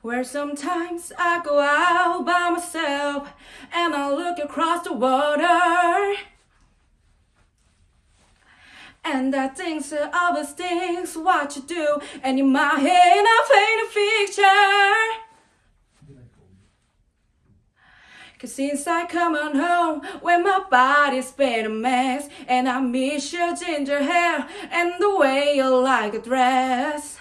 Where sometimes I go out by myself and I look across the water. And I think so always things what you do, and in my head I paint a picture. Cause since I come on home, when my body's been a mess, and I miss your ginger hair and the way you like a dress.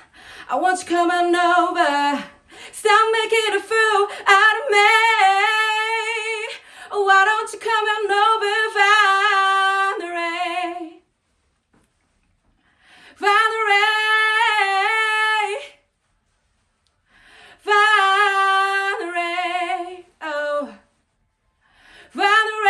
I want you on over, stop making a fool out of me. Why don't you come on over, Valerie? Valerie, Valerie, oh, Valerie.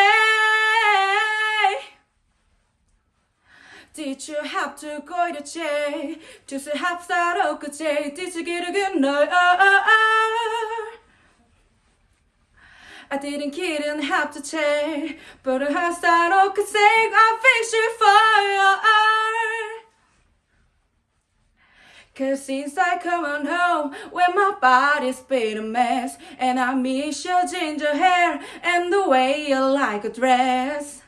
Did you have to go to jail? just to have that okay? Did you get a good night? I didn't kiddn't have to change, but I have that okay say I fix you for your Cause since I come on home, when my body's been a mess, and I miss your ginger hair and the way you like a dress.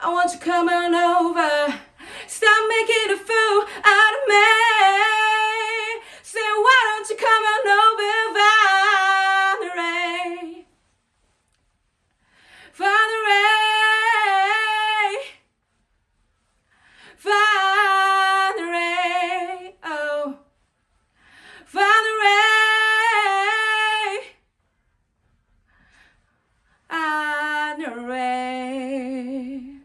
I want you coming over, stop making a fool out of me. Valerie.